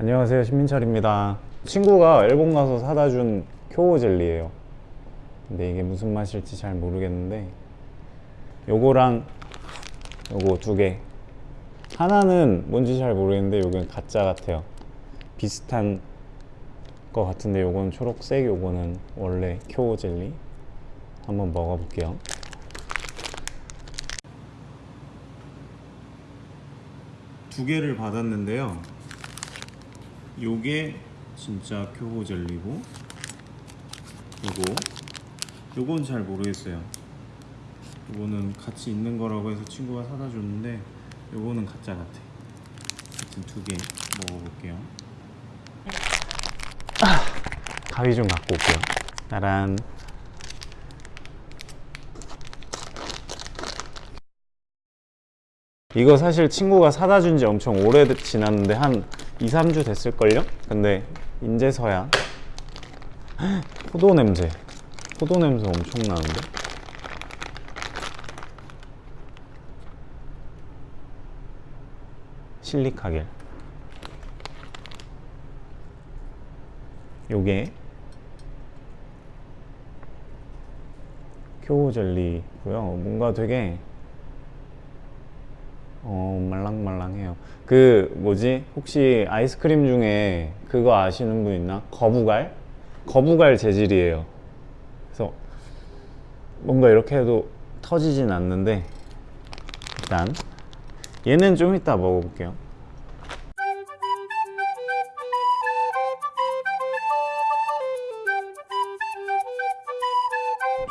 안녕하세요. 신민철입니다. 친구가 일본 가서 사다 준 쿄오 젤리예요. 근데 이게 무슨 맛일지 잘 모르겠는데 요거랑 요거 두 개. 하나는 뭔지 잘 모르겠는데 요건 가짜 같아요. 비슷한 거 같은데 요건 초록색 요거는 원래 쿄오 젤리. 한번 먹어볼게요. 두 개를 받았는데요 요게 진짜 쿄호 젤리고 요거. 요건 잘 모르겠어요. 요거는 같이 있는 거라고 해서 친구가 사다 줬는데 요거는 가짜 같아. 하여튼 두 개 먹어볼게요. 아, 가위 좀 갖고 올게요. 짜란. 이거 사실 친구가 사다 준 지 엄청 오래 지났는데 한 2, 3주 됐을걸요? 근데 인제서야 포도 냄새. 포도 냄새 엄청 나는데? 실리카겔. 요게 쿄우 젤리고요. 뭔가 되게 어 말랑말랑해요. 그 뭐지? 혹시 아이스크림 중에 그거 아시는 분 있나? 거부갈? 거부갈 재질이에요. 그래서 뭔가 이렇게 해도 터지진 않는데 일단 얘는 좀 이따 먹어볼게요.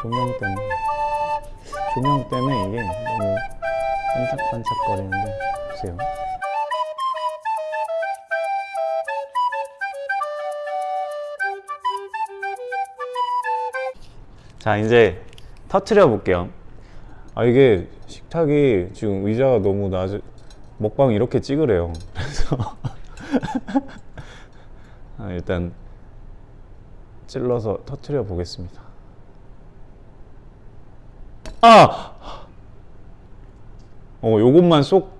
조명 때문에. 조명 때문에 이게 너무 반짝반짝거리는데 보세요. 자 이제 터트려 볼게요. 아 이게 식탁이 지금 의자가 너무 낮은 먹방 이렇게 찍으래요. 그래서 아, 일단 찔러서 터트려 보겠습니다. 아! 어, 요것만 쏙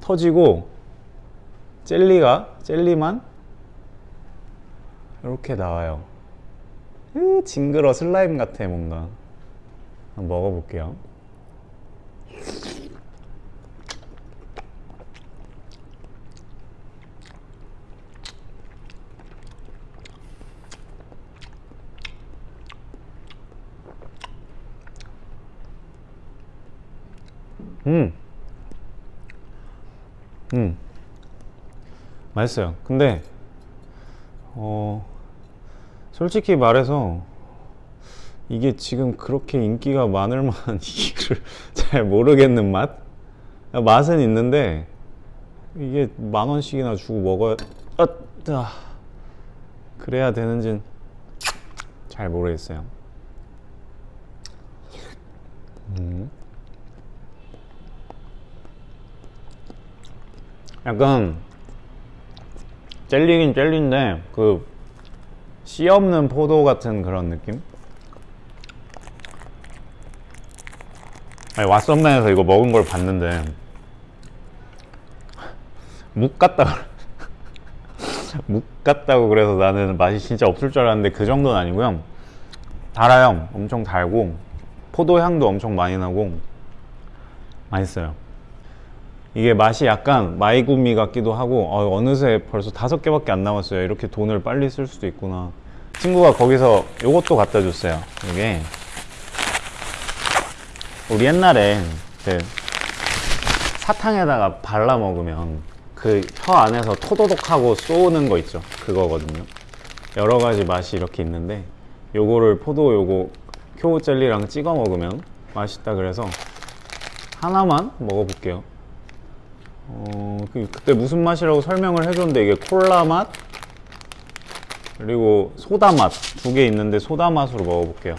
터지고 젤리가 젤리만 이렇게 나와요. 으, 징그러 슬라임 같아 뭔가. 한번 먹어볼게요. 음. 음. 맛있어요. 근데 어 솔직히 말해서 이게 지금 그렇게 인기가 많을 만한 이유를 잘 모르겠는 맛? 맛은 있는데 이게 만 원씩이나 주고 먹어야 아, 아, 그래야 되는지는 잘 모르겠어요. 음. 약간 젤리긴 젤리인데 그 씨 없는 포도 같은 그런 느낌? 아니 왓썸맨에서 이거 먹은 걸 봤는데 묵 같다 묵 같다고 그래서 나는 맛이 진짜 없을 줄 알았는데 그 정도는 아니고요. 달아요. 엄청 달고 포도 향도 엄청 많이 나고 맛있어요 이게 맛이 약간 마이구미 같기도 하고 어, 어느새 벌써 다섯 개밖에 안 남았어요. 이렇게 돈을 빨리 쓸 수도 있구나. 친구가 거기서 요것도 갖다 줬어요 이게. 우리 옛날에 그 사탕에다가 발라 먹으면 그 혀 안에서 토도독하고 쏘는 거 있죠? 그거거든요. 여러 가지 맛이 이렇게 있는데 요거를 포도 요거 쿄우 젤리랑 찍어 먹으면 맛있다 그래서 하나만 먹어볼게요 어, 그, 그때 무슨 맛이라고 설명을 해줬는데 이게 콜라 맛? 그리고 소다 맛. 두 개 있는데 소다 맛으로 먹어볼게요.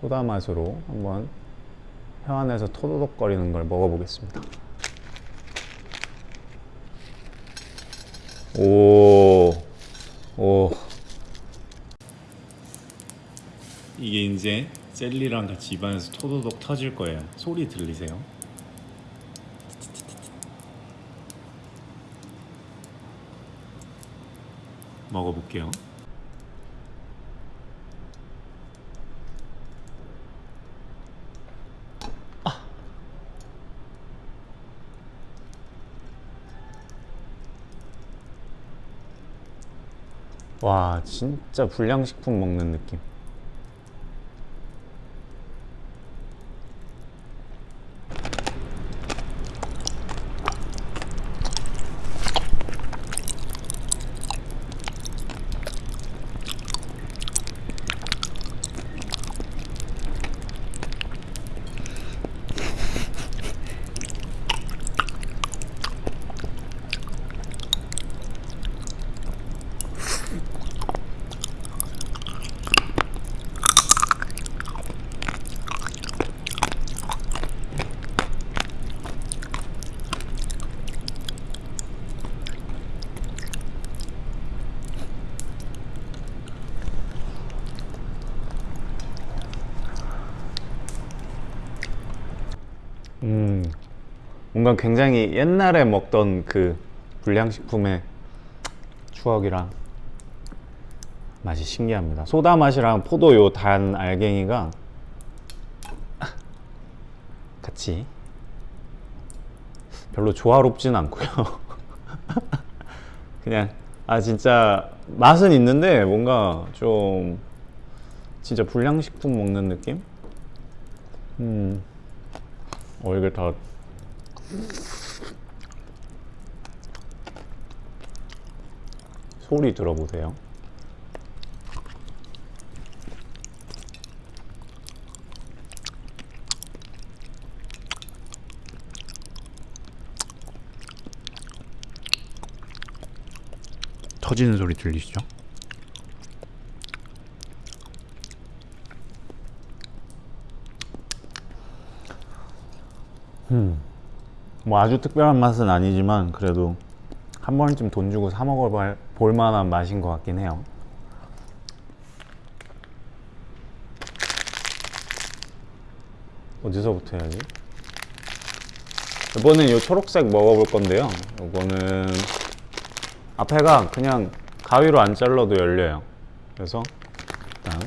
소다 맛으로 한번 혀 안에서 토도독거리는 걸 먹어보겠습니다. 오, 오. 이게 이제 셀리랑 같이 입안에서 토도독 터질 거예요. 소리 들리세요? 먹어볼게요. 아! 와 진짜 불량식품 먹는 느낌. 음 뭔가 굉장히 옛날에 먹던 그 불량식품의 추억이랑 맛이 신기합니다 소다 맛이랑 포도 요 단 알갱이가 같이 별로 조화롭진 않고요 그냥 아 진짜 맛은 있는데 뭔가 좀 진짜 불량식품 먹는 느낌? 음. 어 이게 다 소리 들어보세요. 터지는 소리 들리시죠? 뭐 아주 특별한 맛은 아니지만 그래도 한 번쯤 돈 주고 사 먹어 볼 만한 맛인 것 같긴 해요. 어디서부터 해야지? 이번엔 이 초록색 먹어볼 건데요. 이거는 앞에가 그냥 가위로 안 잘라도 열려요. 그래서 일단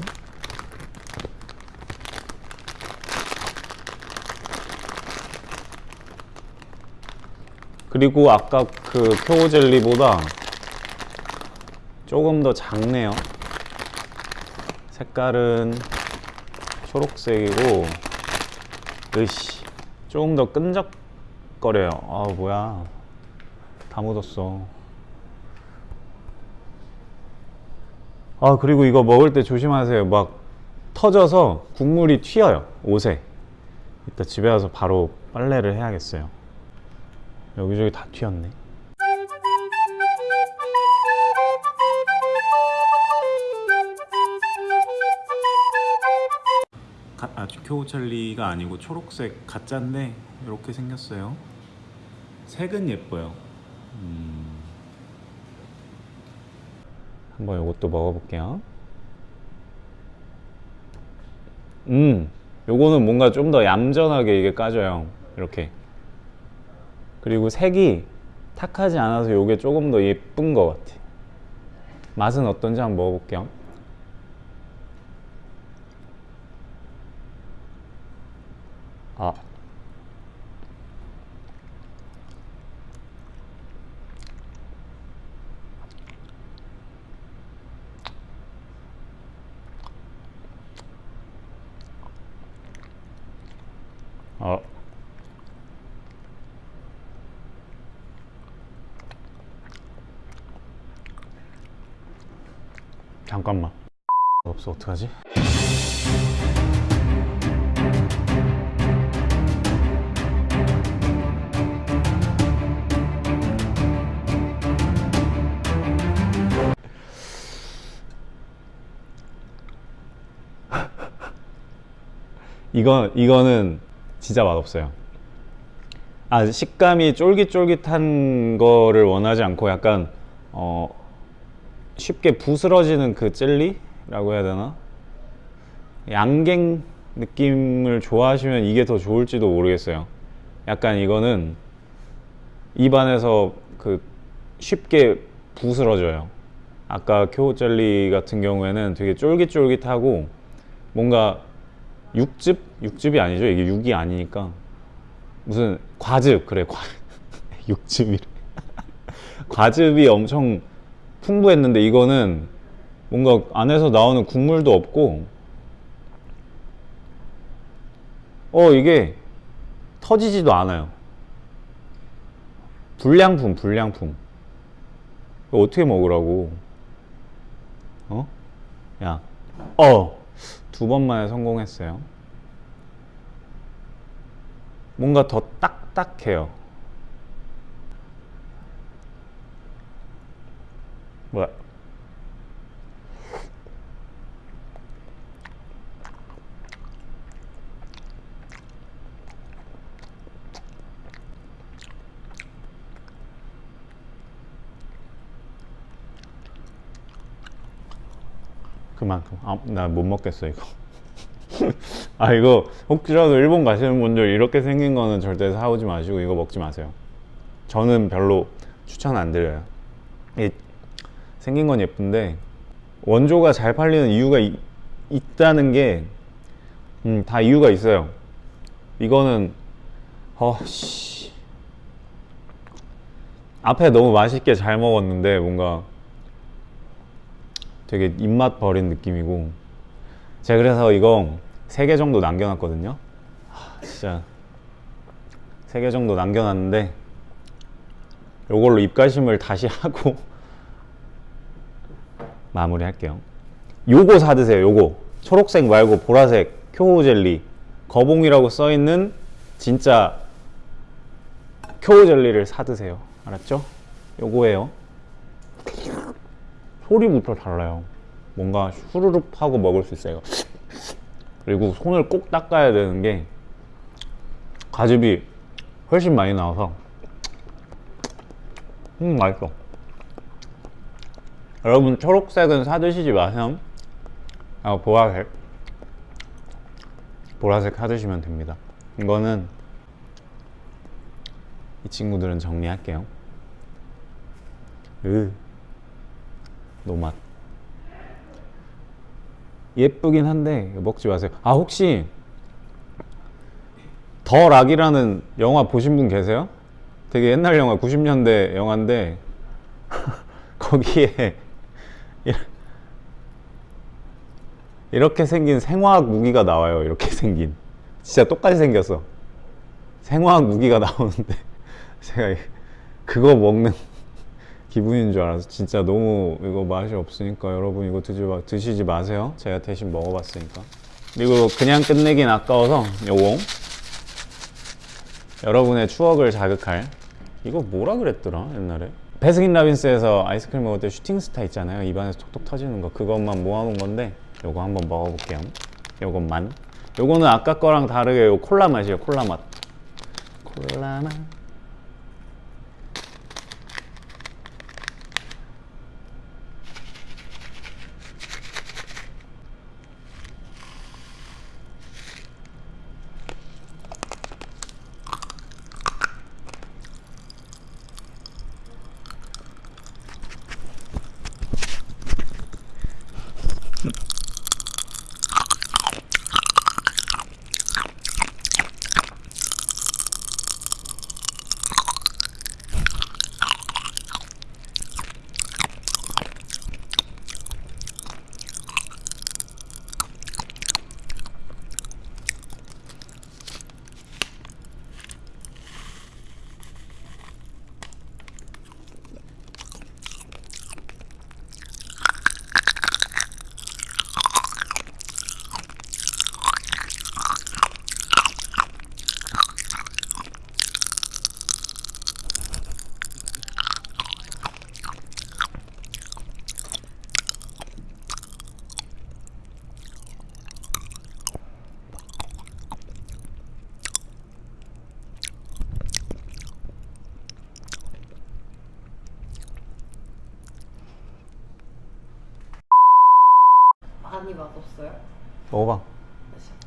그리고 아까 그 표고 젤리보다 조금 더 작네요. 색깔은 초록색이고, 으씨, 조금 더 끈적거려요. 아, 뭐야. 다 묻었어. 아, 그리고 이거 먹을 때 조심하세요. 막 터져서 국물이 튀어요. 옷에. 이따 집에 와서 바로 빨래를 해야겠어요. 여기저기 다 튀었네. 아, 교우찰리가 아니고 초록색 가짜인데 이렇게 생겼어요. 색은 예뻐요. 음. 한번 이것도 먹어볼게요. 음, 요거는 뭔가 좀 더 얌전하게 이게 까져요. 이렇게. 그리고 색이 탁하지 않아서 이게 조금 더 예쁜 것 같아. 맛은 어떤지 한번 먹어볼게요. 아. 아. 잠깐만 없어 어떡하지? 이거 이거는 진짜 맛없어요. 아 식감이 쫄깃쫄깃한 거를 원하지 않고 약간 어 쉽게 부스러지는 그 젤리라고 해야 되나? 양갱 느낌을 좋아하시면 이게 더 좋을지도 모르겠어요. 약간 이거는 입안에서 그 쉽게 부스러져요. 아까 쿄 젤리 같은 경우에는 되게 쫄깃쫄깃하고 뭔가 육즙? 육즙이 아니죠. 이게 육이 아니니까 무슨 과즙 그래 과 육즙이 과즙이 엄청 풍부했는데 이거는 뭔가 안에서 나오는 국물도 없고 어 이게 터지지도 않아요. 불량품 불량품 어떻게 먹으라고 어? 야 어! 두 번 만에 성공했어요 뭔가 더 딱딱해요 뭐야? 그만큼. 아, 나 못 먹겠어 이거. 아 이거 혹시라도 일본 가시는 분들 이렇게 생긴 거는 절대 사오지 마시고 이거 먹지 마세요. 저는 별로 추천 안 드려요. 이 생긴 건 예쁜데 원조가 잘 팔리는 이유가 이- 있다는 게 음, 다 이유가 있어요. 이거는 어씨. 앞에 너무 맛있게 잘 먹었는데 뭔가 되게 입맛 버린 느낌이고. 제가 그래서 이거 3개 정도 남겨놨거든요. 하, 진짜. 3개 정도 남겨놨는데 요걸로 입가심을 다시 하고 마무리 할게요 요거 사드세요 요거 초록색 말고 보라색 쿄우 젤리 거봉이라고 써있는 진짜 쿄우 젤리를 사드세요 알았죠? 요거예요 소리부터 달라요. 뭔가 후루룩 하고 먹을 수 있어요. 그리고 손을 꼭 닦아야 되는 게 가즙이 훨씬 많이 나와서 음 맛있어. 여러분 초록색은 사드시지 마세요. 아 보라색 보라색 사드시면 됩니다. 이거는 이 친구들은 정리할게요. 으. 노맛 예쁘긴 한데 먹지 마세요 아 혹시 더 락이라는 영화 보신 분 계세요? 되게 옛날 영화 90년대 영화인데 거기에 이- 이렇게 생긴 생화학 무기가 나와요 이렇게 생긴. 진짜 똑같이 생겼어. 생화학 무기가 나오는데 제가 그거 먹는 기분인 줄 알아서 진짜 너무 이거 맛이 없으니까 여러분 이거 드시지 마세요. 제가 대신 먹어봤으니까. 그리고 그냥 끝내긴 아까워서 요거 여러분의 추억을 자극할. 이거 뭐라 그랬더라 옛날에 베스킨 라빈스에서 아이스크림 먹을 때 슈팅스타 있잖아요. 입안에서 톡톡 터지는 거. 그것만 모아놓은 건데 요거 한번 먹어볼게요. 요것만. 요거는 아까 거랑 다르게 요 콜라 맛이에요. 콜라 맛. 콜라 맛 맛없어요? 먹어봐.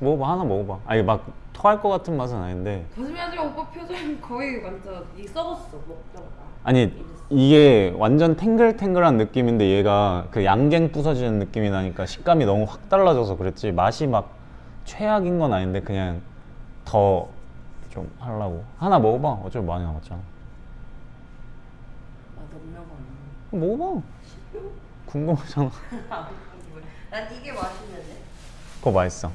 먹어봐 하나 먹어봐. 아니 막 토할 것 같은 맛은 아닌데. 거짓말하지 마 오빠 표정 거의 완전 이 썩었어 먹자마자 아니 이게 완전 탱글탱글한 느낌인데 얘가 그 양갱 부서지는 느낌이 나니까 식감이 너무 확 달라져서 그랬지. 맛이 막 최악인 건 아닌데 그냥 더 좀 하려고. 하나 먹어봐. 어차피 많이 남았잖아. 거는 먹어봐. 궁금하잖아 난 이게 맛있는데? 그거 맛있어